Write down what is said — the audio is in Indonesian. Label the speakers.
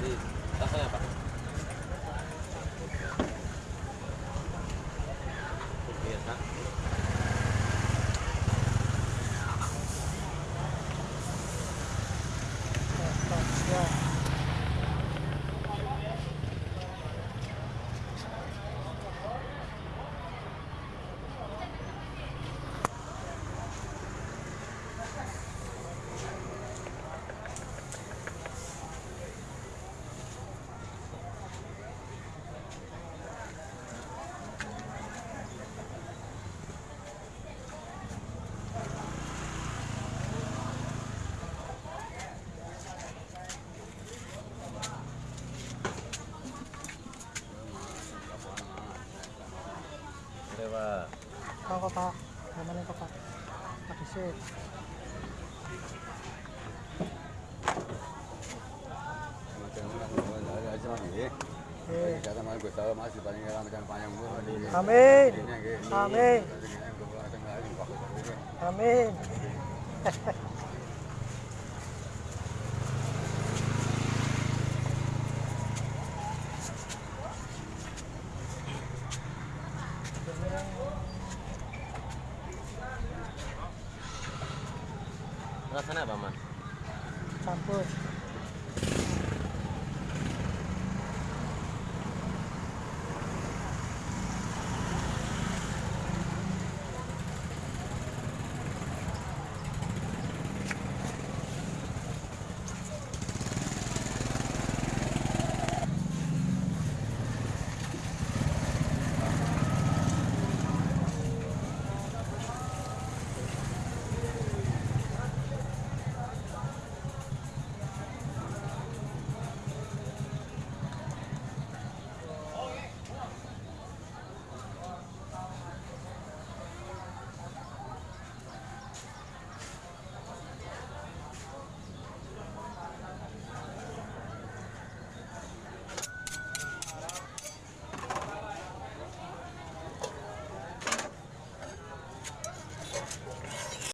Speaker 1: jadi
Speaker 2: rasanya apa? Pak, kok Pak. Pak? Amin. Amin. Amin.
Speaker 1: rasanya apa Mas? campur